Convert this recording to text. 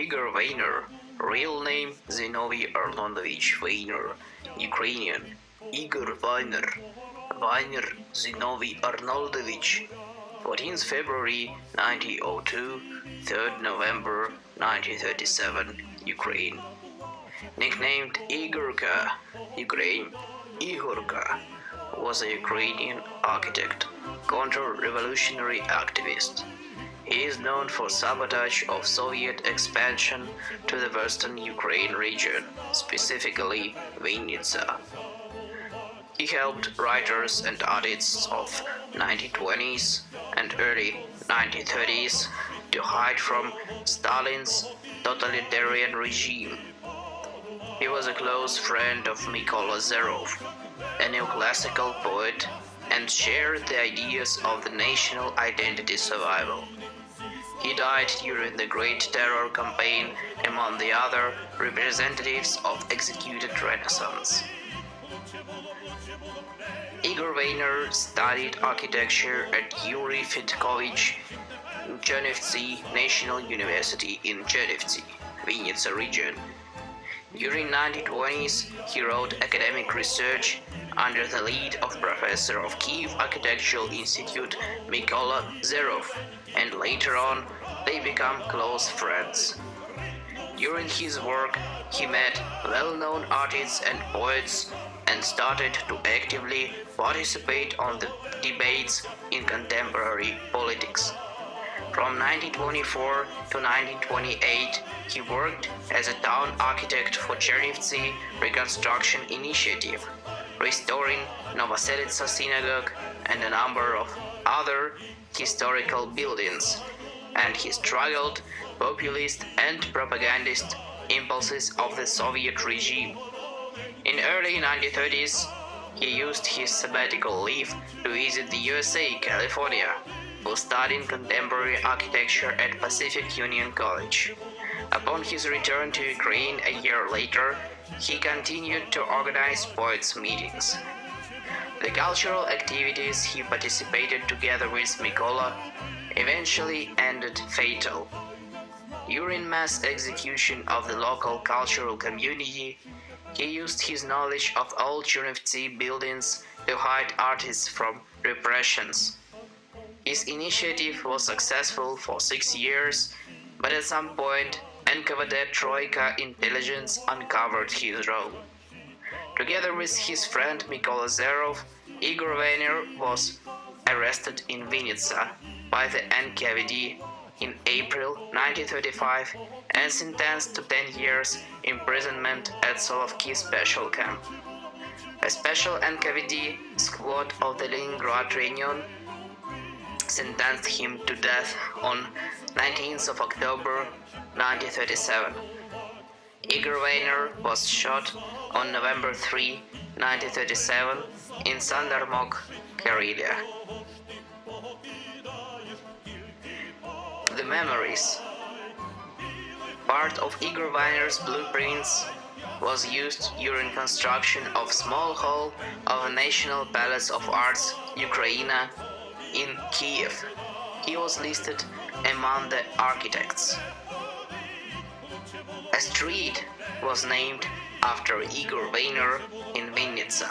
Igor Vayner, real name Zinovy Arnoldovich Vayner, Ukrainian Igor Vayner, Vayner Zinovy Arnoldovich, 14th February 1902, 3rd November 1937, Ukraine. Nicknamed Igorka, Ukraine, Igorka was a Ukrainian architect, counter-revolutionary activist. He is known for sabotage of Soviet expansion to the western Ukraine region, specifically Vinnytsia. He helped writers and artists of 1920s and early 1930s to hide from Stalin's totalitarian regime. He was a close friend of Mykola Zerov, a neoclassical poet, and shared the ideas of the national identity survival. He died during the Great Terror campaign among the other representatives of executed Renaissance. Igor Vayner studied architecture at Yuri Fedkovich Chernivtsi National University in Chernivtsi, Vinnytsia region. During 1920s, he wrote academic research under the lead of professor of Kiev Architectural Institute Mykola Zerov, and later on they become close friends. During his work, he met well-known artists and poets and started to actively participate on the debates in contemporary politics. From 1924 to 1928, he worked as a town architect for Chernivtsi Reconstruction Initiative, restoring Novoselitsa Synagogue and a number of other historical buildings, and he struggled populist and propagandist impulses of the Soviet regime. In early 1930s, he used his sabbatical leave to visit the USA, California, for studying contemporary architecture at Pacific Union College. Upon his return to Ukraine a year later, he continued to organize poets' meetings. The cultural activities he participated together with Mykola eventually ended fatal. During mass execution of the local cultural community, he used his knowledge of old Chernivtsi buildings to hide artists from repressions. His initiative was successful for six years, but at some point NKVD Troika intelligence uncovered his role. Together with his friend Mykola Zerov, Igor Vayner was arrested in Vinnytsia by the NKVD in April 1935 and sentenced to 10 years imprisonment at Solovki special camp. A special NKVD squad of the Leningrad Region sentenced him to death on 19th of October 1937. Igor Vayner was shot on November 3, 1937 in Sandarmokh, Karelia. The Memories Part of Igor Vayner's blueprints was used during construction of small hall of National Palace of Arts Ukraina in Kiev. He was listed among the architects. A street was named after Igor Vayner in Vinnytsia.